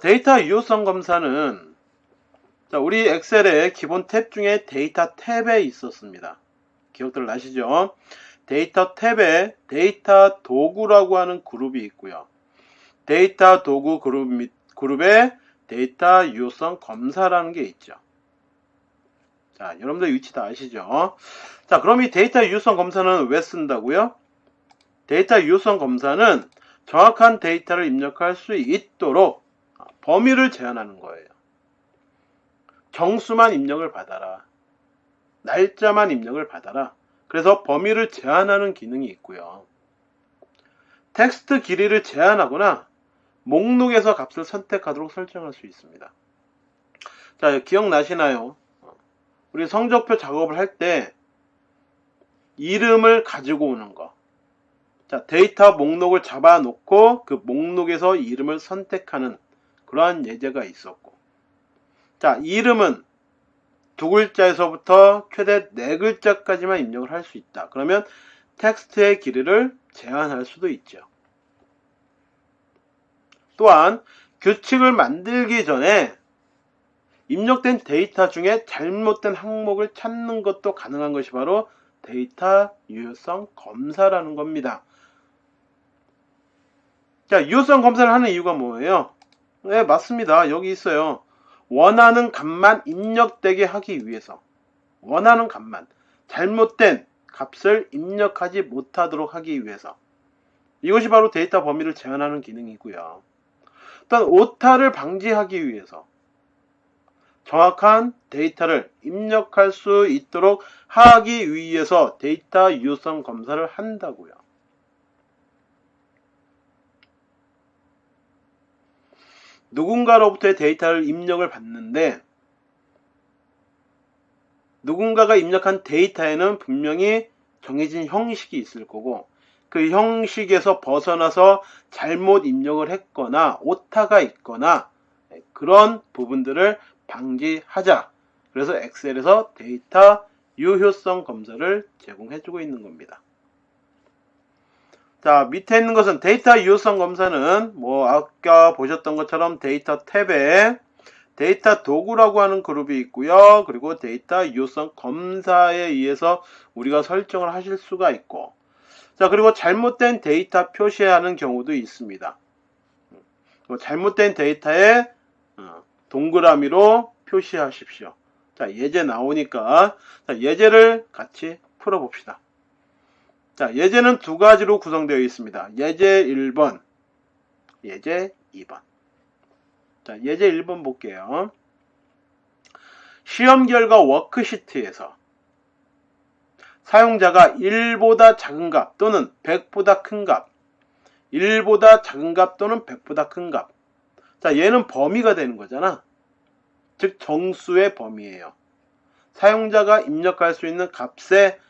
데이터 유효성 검사는 자, 우리 엑셀의 기본 탭 중에 데이터 탭에 있었습니다. 기억들 나시죠? 데이터 탭에 데이터 도구라고 하는 그룹이 있고요. 데이터 도구 그룹 및 그룹에 데이터 유효성 검사라는 게 있죠. 자, 여러분들 위치 다 아시죠? 자, 그럼 이 데이터 유효성 검사는 왜 쓴다고요? 데이터 유효성 검사는 정확한 데이터를 입력할 수 있도록 범위를 제한하는 거예요. 정수만 입력을 받아라. 날짜만 입력을 받아라. 그래서 범위를 제한하는 기능이 있고요. 텍스트 길이를 제한하거나 목록에서 값을 선택하도록 설정할 수 있습니다. 자, 기억나시나요? 우리 성적표 작업을 할 때 이름을 가지고 오는 거. 자, 데이터 목록을 잡아놓고 그 목록에서 이름을 선택하는 그러한 예제가 있었고. 자, 이름은 두 글자에서부터 최대 네 글자까지만 입력을 할 수 있다. 그러면 텍스트의 길이를 제한할 수도 있죠. 또한 규칙을 만들기 전에 입력된 데이터 중에 잘못된 항목을 찾는 것도 가능한 것이 바로 데이터 유효성 검사라는 겁니다. 자, 유효성 검사를 하는 이유가 뭐예요? 네, 맞습니다. 여기 있어요. 원하는 값만 입력되게 하기 위해서 원하는 값만 잘못된 값을 입력하지 못하도록 하기 위해서 이것이 바로 데이터 범위를 제한하는 기능이고요. 또한 오타를 방지하기 위해서 정확한 데이터를 입력할 수 있도록 하기 위해서 데이터 유효성 검사를 한다고요. 누군가로부터의 데이터를 입력을 받는데 누군가가 입력한 데이터에는 분명히 정해진 형식이 있을 거고 그 형식에서 벗어나서 잘못 입력을 했거나 오타가 있거나 그런 부분들을 방지하자. 그래서 엑셀에서 데이터 유효성 검사를 제공해주고 있는 겁니다. 자, 밑에 있는 것은 데이터 유효성 검사는 뭐 아까 보셨던 것처럼 데이터 탭에 데이터 도구라고 하는 그룹이 있고요. 그리고 데이터 유효성 검사에 의해서 우리가 설정을 하실 수가 있고 자, 그리고 잘못된 데이터 표시하는 경우도 있습니다. 뭐 잘못된 데이터에 어, 동그라미로 표시하십시오. 자, 예제 나오니까 자, 예제를 같이 풀어봅시다. 자, 예제는 두 가지로 구성되어 있습니다. 예제 1번, 예제 2번. 자, 예제 1번 볼게요. 시험 결과 워크시트에서 사용자가 1보다 작은 값 또는 100보다 큰 값, 1보다 작은 값 또는 100보다 큰 값. 자, 얘는 범위가 되는 거잖아. 즉, 정수의 범위예요. 사용자가 입력할 수 있는 값의 어,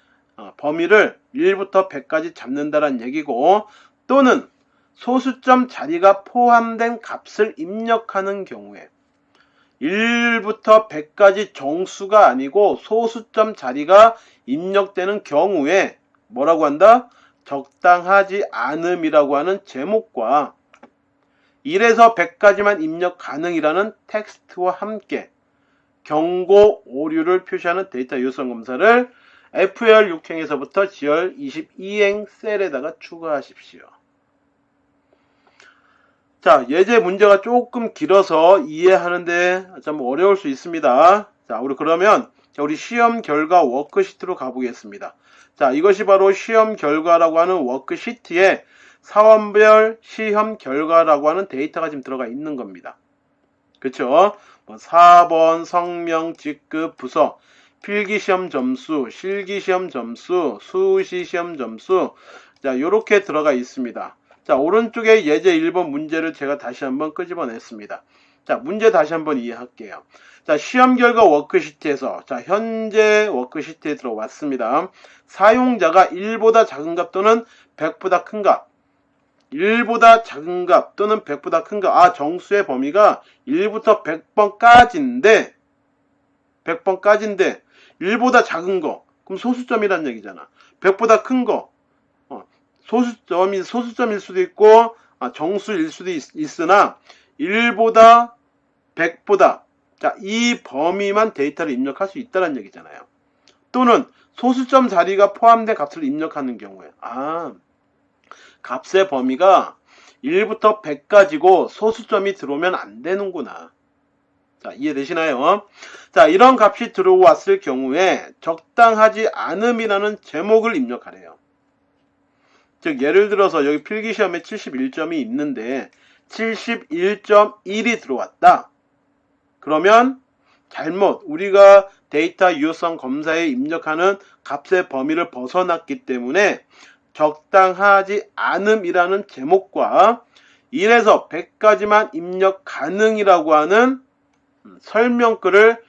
범위를 1부터 100까지 잡는다는 얘기고 또는 소수점 자리가 포함된 값을 입력하는 경우에 1부터 100까지 정수가 아니고 소수점 자리가 입력되는 경우에 뭐라고 한다? 적당하지 않음이라고 하는 제목과 1에서 100까지만 입력 가능이라는 텍스트와 함께 경고 오류를 표시하는 데이터 유성 검사를 FR 6행에서부터 GR 22행 셀에다가 추가하십시오. 자, 예제 문제가 조금 길어서 이해하는데 좀 어려울 수 있습니다. 자, 우리 그러면 우리 시험 결과 워크시트로 가보겠습니다. 자, 이것이 바로 시험 결과라고 하는 워크시트에 사원별 시험 결과라고 하는 데이터가 지금 들어가 있는 겁니다. 그쵸? 뭐 사번 성명, 직급, 부서, 필기시험 점수, 실기시험 점수, 수시시험 점수 자 이렇게 들어가 있습니다. 자 오른쪽에 예제 1번 문제를 제가 다시 한번 끄집어냈습니다. 자 문제 다시 한번 이해할게요. 자 시험 결과 워크시트에서 자 현재 워크시트에 들어왔습니다. 사용자가 1보다 작은 값 또는 100보다 큰 값, 1보다 작은 값 또는 100보다 큰 값, 아 정수의 범위가 1부터 100번까지인데 100번까지인데 1보다 작은 거 그럼 소수점이란 얘기잖아 100보다 큰거 어, 소수점이 소수점일 수도 있고 아, 정수일 수도 있, 으나 1보다 100보다 자, 이 범위만 데이터를 입력할 수 있다는 얘기잖아요. 또는 소수점 자리가 포함된 값을 입력하는 경우에 아 값의 범위가 1부터 100까지고 소수점이 들어오면 안 되는구나. 자, 이해되시나요? 자, 이런 값이 들어왔을 경우에 적당하지 않음이라는 제목을 입력하래요. 즉, 예를 들어서 여기 필기시험에 71점이 있는데 71.1이 들어왔다. 그러면 잘못 우리가 데이터 유효성 검사에 입력하는 값의 범위를 벗어났기 때문에 적당하지 않음이라는 제목과 1에서 100까지만 입력 가능이라고 하는 설명글을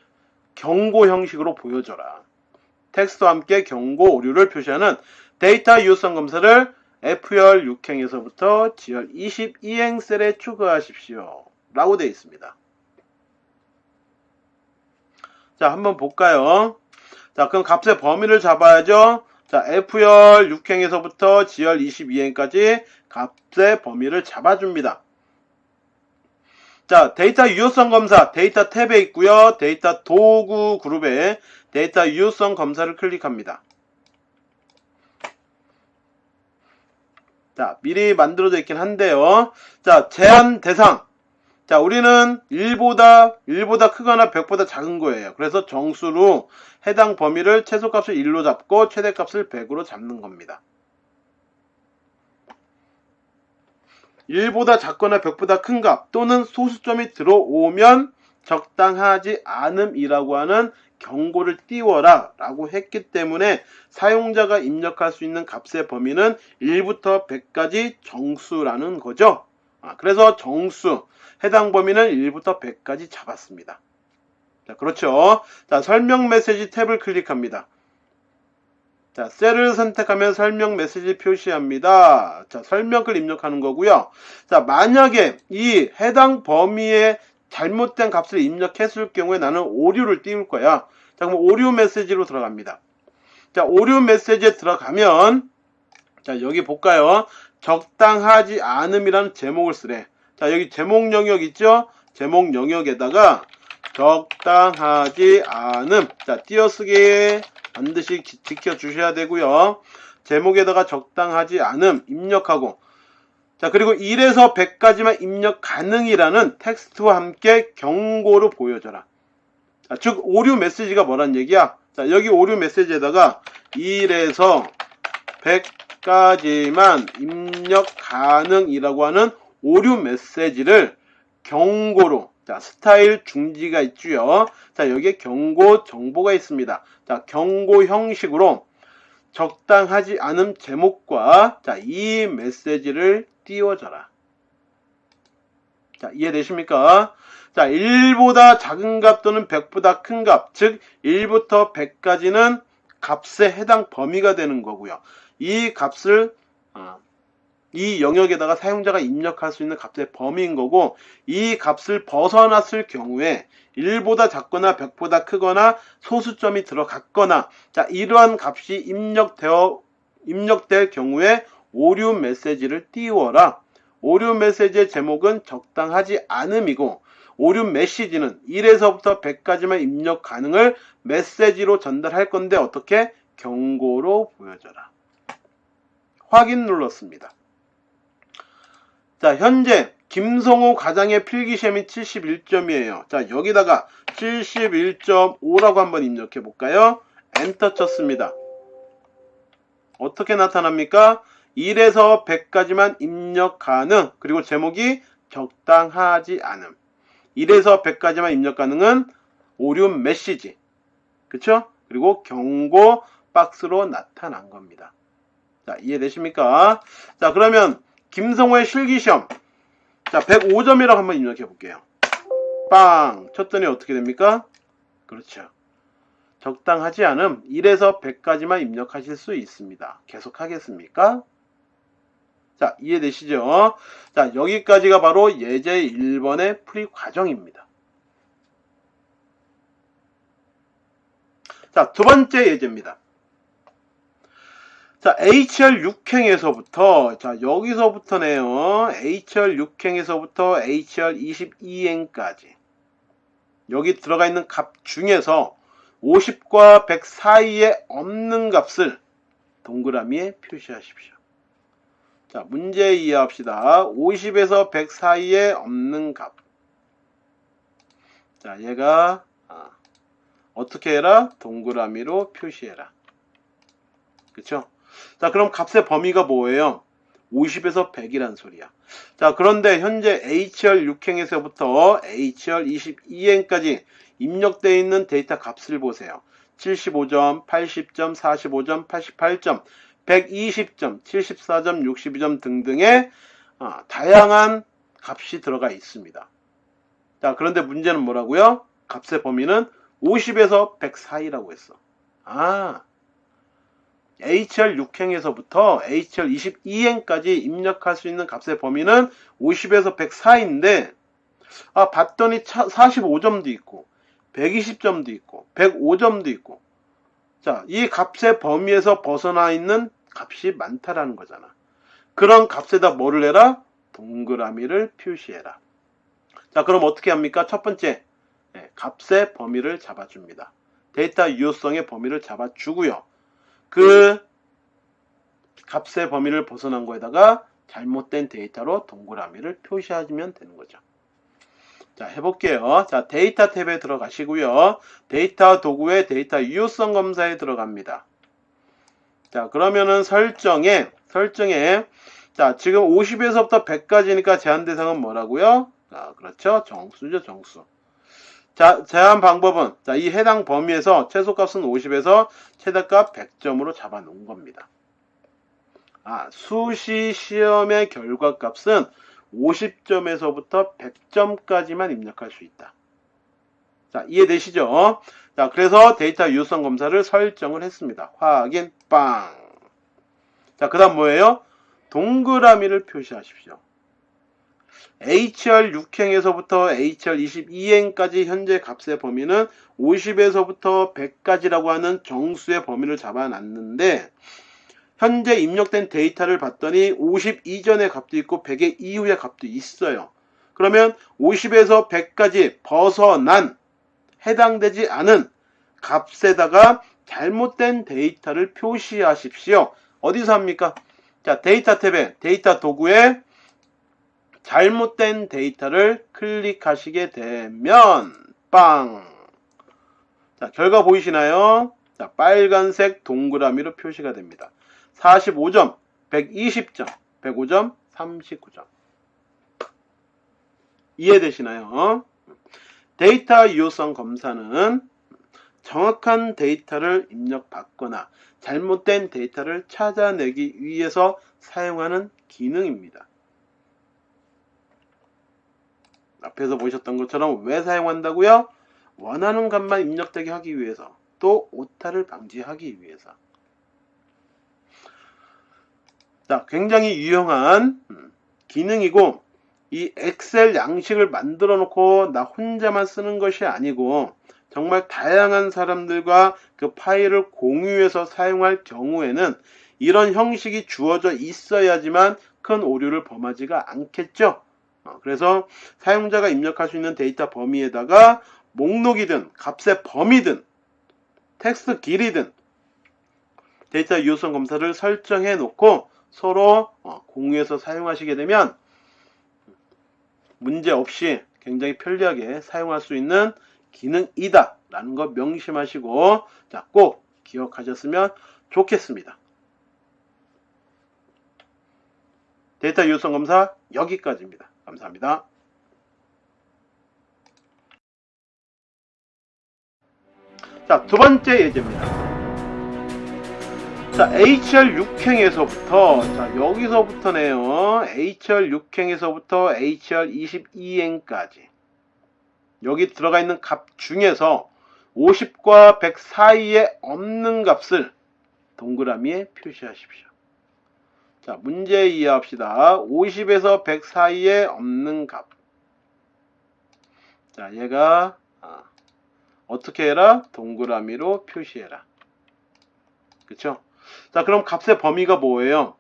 경고 형식으로 보여줘라. 텍스트와 함께 경고 오류를 표시하는 데이터 유효성 검사를 F열 6행에서부터 G열 22행 셀에 추가하십시오. 라고 되어 있습니다. 자, 한번 볼까요? 자, 그럼 값의 범위를 잡아야죠. 자, F열 6행에서부터 G열 22행까지 값의 범위를 잡아줍니다. 자, 데이터 유효성 검사 데이터 탭에 있고요. 데이터 도구 그룹에 데이터 유효성 검사를 클릭합니다. 자, 미리 만들어져 있긴 한데요. 자, 제한 대상. 자, 우리는 1보다, 1보다 크거나 100보다 작은 거예요. 그래서 정수로 해당 범위를 최소값을 1로 잡고 최대값을 100으로 잡는 겁니다. 1보다 작거나 100보다 큰 값 또는 소수점이 들어오면 적당하지 않음이라고 하는 경고를 띄워라 라고 했기 때문에 사용자가 입력할 수 있는 값의 범위는 1부터 100까지 정수라는 거죠. 아, 그래서 정수 해당 범위는 1부터 100까지 잡았습니다. 자, 그렇죠. 자, 설명 메시지 탭을 클릭합니다. 자, 셀을 선택하면 설명 메시지 표시합니다. 자, 설명글 입력하는 거고요. 자, 만약에 이 해당 범위에 잘못된 값을 입력했을 경우에 나는 오류를 띄울 거야. 자, 그럼 오류 메시지로 들어갑니다. 자, 오류 메시지에 들어가면 자, 여기 볼까요? 적당하지 않음이라는 제목을 쓰래. 자, 여기 제목 영역 있죠? 제목 영역에다가 적당하지 않음. 자, 띄어쓰기 반드시 지켜주셔야 되고요. 제목에다가 적당하지 않음 입력하고 자 그리고 1에서 100까지만 입력 가능이라는 텍스트와 함께 경고로 보여줘라. 자, 즉 오류 메시지가 뭐란 얘기야? 자 여기 오류 메시지에다가 1에서 100까지만 입력 가능이라고 하는 오류 메시지를 경고로 자 스타일 중지가 있고요. 자 여기에 경고 정보가 있습니다. 자 경고 형식으로 적당하지 않은 제목과 자, 이 메시지를 띄워줘라. 자, 이해되십니까? 자, 1보다 작은 값 또는 100보다 큰 값, 즉 1부터 100까지는 값에 해당 범위가 되는 거고요. 이 값을 어, 이 영역에다가 사용자가 입력할 수 있는 값의 범위인 거고 이 값을 벗어났을 경우에 1보다 작거나 100보다 크거나 소수점이 들어갔거나 자 이러한 값이 입력되어 입력될 경우에 오류 메시지를 띄워라. 오류 메시지의 제목은 적당하지 않음이고 오류 메시지는 1에서부터 100까지만 입력 가능을 메시지로 전달할 건데 어떻게 경고로 보여줘라. 확인 눌렀습니다. 자, 현재 김성호 과장의 필기시험이 71점이에요. 자, 여기다가 71.5라고 한번 입력해 볼까요? 엔터 쳤습니다. 어떻게 나타납니까? 1에서 100까지만 입력 가능. 그리고 제목이 적당하지 않음. 1에서 100까지만 입력 가능은 오류 메시지. 그쵸? 그리고 경고 박스로 나타난 겁니다. 자, 이해되십니까? 자, 그러면 김성호의 실기시험. 자, 105점이라고 한번 입력해 볼게요. 빵! 쳤더니 어떻게 됩니까? 그렇죠. 적당하지 않음 1에서 100까지만 입력하실 수 있습니다. 계속 하겠습니까? 자, 이해되시죠? 자, 여기까지가 바로 예제 1번의 풀이 과정입니다. 자, 두 번째 예제입니다. 자, HR 6행에서부터, 자, 여기서부터네요. HR 6행에서부터 HR 22행까지. 여기 들어가 있는 값 중에서 50과 100 사이에 없는 값을 동그라미에 표시하십시오. 자, 문제 이해합시다. 50에서 100 사이에 없는 값. 자, 얘가 아, 어떻게 해라? 동그라미로 표시해라. 그쵸? 자, 그럼 값의 범위가 뭐예요? 50에서 100이란 소리야. 자, 그런데 현재 HR 6행에서부터 HR 22행까지 입력되어 있는 데이터 값을 보세요. 75점, 80점, 45점, 88점, 120점, 74점, 62점 등등의 아, 다양한 값이 들어가 있습니다. 자, 그런데 문제는 뭐라고요? 값의 범위는 50에서 100 사이라고 했어. 아, HR 6행에서부터 HR 22행까지 입력할 수 있는 값의 범위는 50에서 100 사이인데, 아, 봤더니 45점도 있고, 120점도 있고, 105점도 있고, 자, 이 값의 범위에서 벗어나 있는 값이 많다라는 거잖아. 그런 값에다 뭐를 해라? 동그라미를 표시해라. 자, 그럼 어떻게 합니까? 첫 번째, 네, 값의 범위를 잡아줍니다. 데이터 유효성의 범위를 잡아주고요. 그 값의 범위를 벗어난 거에다가 잘못된 데이터로 동그라미를 표시하시면 되는 거죠. 자, 해볼게요. 자, 데이터 탭에 들어가시고요. 데이터 도구의 데이터 유효성 검사에 들어갑니다. 자, 그러면은 설정에, 설정에, 자, 지금 50에서부터 100까지니까 제한 대상은 뭐라고요? 아, 그렇죠. 정수죠, 정수. 자, 제한 방법은, 자, 이 해당 범위에서 최소값은 50에서 최대값 100점으로 잡아 놓은 겁니다. 아, 수시 시험의 결과값은 50점에서부터 100점까지만 입력할 수 있다. 자, 이해되시죠? 자, 그래서 데이터 유효성 검사를 설정을 했습니다. 확인, 빵. 자, 그 다음 뭐예요? 동그라미를 표시하십시오. HR 6행에서부터 HR 22행까지 현재 값의 범위는 50에서부터 100까지라고 하는 정수의 범위를 잡아놨는데 현재 입력된 데이터를 봤더니 50 이전의 값도 있고 100의 이후의 값도 있어요. 그러면 50에서 100까지 벗어난 해당되지 않은 값에다가 잘못된 데이터를 표시하십시오. 어디서 합니까? 자, 데이터 탭에 데이터 도구에 잘못된 데이터를 클릭하시게 되면 빵! 자, 결과 보이시나요? 자, 빨간색 동그라미로 표시가 됩니다. 45점, 120점, 105점, 39점. 이해되시나요? 데이터 유효성 검사는 정확한 데이터를 입력받거나 잘못된 데이터를 찾아내기 위해서 사용하는 기능입니다. 앞에서 보셨던 것처럼 왜 사용한다고요? 원하는 값만 입력되게 하기 위해서 또 오타를 방지하기 위해서 자, 굉장히 유용한 음, 기능이고 이 엑셀 양식을 만들어 놓고 나 혼자만 쓰는 것이 아니고 정말 다양한 사람들과 그 파일을 공유해서 사용할 경우에는 이런 형식이 주어져 있어야지만 큰 오류를 범하지가 않겠죠. 어, 그래서 사용자가 입력할 수 있는 데이터 범위에다가 목록이든 값의 범위든 텍스트 길이든 데이터 유효성 검사를 설정해 놓고 서로 어, 공유해서 사용하시게 되면 문제 없이 굉장히 편리하게 사용할 수 있는 기능이다 라는 거 명심하시고 자, 꼭 기억하셨으면 좋겠습니다. 데이터 유효성 검사 여기까지입니다. 감사합니다. 자, 두 번째 예제입니다. 자, HR 6행에서부터, 자, 여기서부터네요. HR 6행에서부터 HR 22행까지. 여기 들어가 있는 값 중에서 50과 100 사이에 없는 값을 동그라미에 표시하십시오. 자, 문제 이해합시다. 50에서 100 사이에 없는 값. 자, 얘가 아, 어떻게 해라? 동그라미로 표시해라. 그쵸? 자, 그럼 값의 범위가 뭐예요?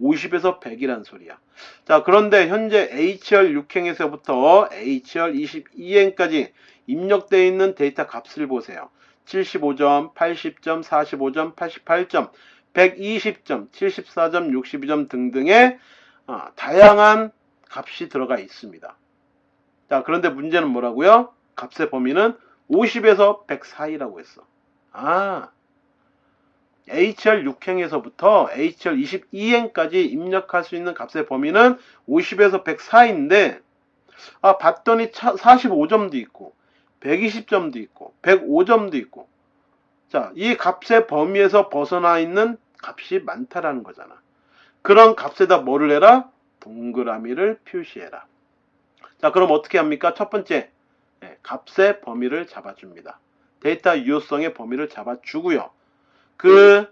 50에서 100이란 소리야. 자, 그런데 현재 HR 6행에서부터 HR 22행까지 입력되어 있는 데이터 값을 보세요. 75점, 80점, 45점, 88점, 120점, 74점, 62점 등등의 어, 다양한 값이 들어가 있습니다. 자, 그런데 문제는 뭐라고요? 값의 범위는 50에서 100 사이라고 했어. 아, HR 6행에서부터 HR 22행까지 입력할 수 있는 값의 범위는 50에서 100 사이인데, 아, 봤더니 45점도 있고, 120점도 있고, 105점도 있고, 자, 이 값의 범위에서 벗어나 있는 값이 많다라는 거잖아. 그런 값에다 뭐를 해라? 동그라미를 표시해라. 자, 그럼 어떻게 합니까? 첫 번째, 네, 값의 범위를 잡아줍니다. 데이터 유효성의 범위를 잡아주고요. 그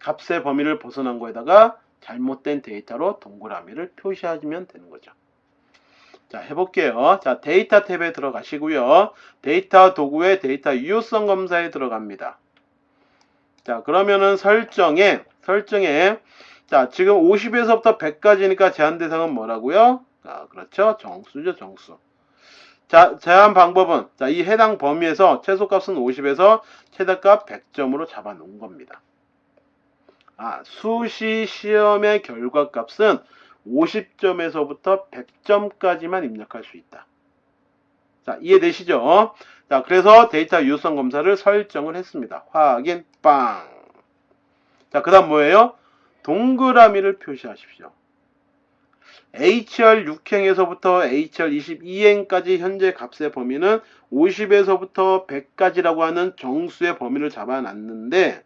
값의 범위를 벗어난 거에다가 잘못된 데이터로 동그라미를 표시하시면 되는 거죠. 자, 해볼게요. 자, 데이터 탭에 들어가시고요. 데이터 도구의 데이터 유효성 검사에 들어갑니다. 자, 그러면은 설정에, 설정에, 자, 지금 50에서부터 100까지니까 제한 대상은 뭐라고요? 아, 그렇죠. 정수죠, 정수. 자, 제한 방법은, 자, 이 해당 범위에서 최소값은 50에서 최대값 100점으로 잡아 놓은 겁니다. 아, 수시 시험의 결과값은 50점에서부터 100점까지만 입력할 수 있다. 자, 이해되시죠? 자, 그래서 데이터 유효성 검사를 설정을 했습니다. 확인, 빵. 자, 그 다음 뭐예요? 동그라미를 표시하십시오. HR 6행에서부터 HR 22행까지 현재 값의 범위는 50에서부터 100까지라고 하는 정수의 범위를 잡아놨는데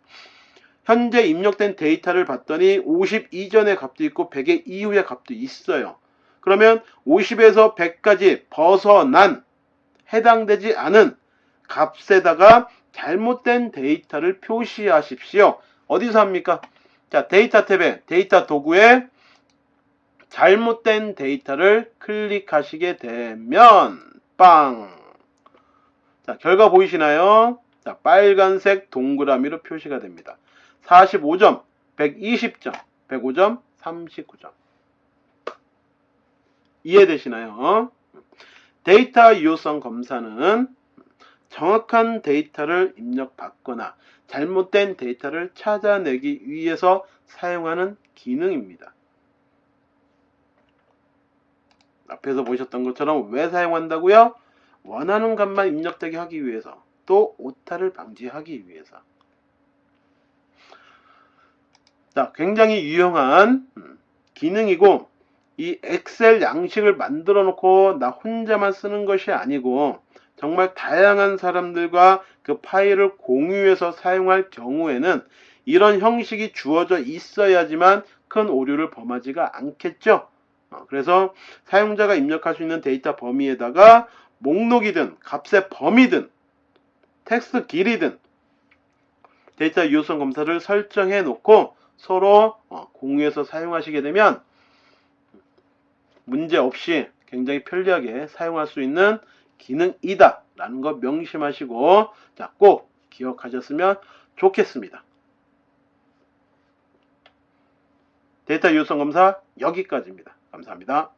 현재 입력된 데이터를 봤더니 50 이전의 값도 있고 100의 이후의 값도 있어요. 그러면 50에서 100까지 벗어난 해당되지 않은 값에다가 잘못된 데이터를 표시하십시오. 어디서 합니까? 자, 데이터 탭에 데이터 도구에 잘못된 데이터를 클릭하시게 되면 빵! 자, 결과 보이시나요? 자, 빨간색 동그라미로 표시가 됩니다. 45점, 120점, 105점, 39점. 이해되시나요? 데이터 유효성 검사는 정확한 데이터를 입력받거나 잘못된 데이터를 찾아내기 위해서 사용하는 기능입니다. 앞에서 보셨던 것처럼 왜 사용한다고요? 원하는 값만 입력되게 하기 위해서 또 오타를 방지하기 위해서 자, 굉장히 유용한 음, 기능이고 이 엑셀 양식을 만들어 놓고 나 혼자만 쓰는 것이 아니고 정말 다양한 사람들과 그 파일을 공유해서 사용할 경우에는 이런 형식이 주어져 있어야지만 큰 오류를 범하지가 않겠죠. 어, 그래서 사용자가 입력할 수 있는 데이터 범위에다가 목록이든 값의 범위든 텍스트 길이든 데이터 유효성 검사를 설정해 놓고 서로 어, 공유해서 사용하시게 되면 문제 없이 굉장히 편리하게 사용할 수 있는 기능이다 라는 거 명심하시고 자, 꼭 기억하셨으면 좋겠습니다. 데이터 유효성 검사 여기까지입니다. 감사합니다.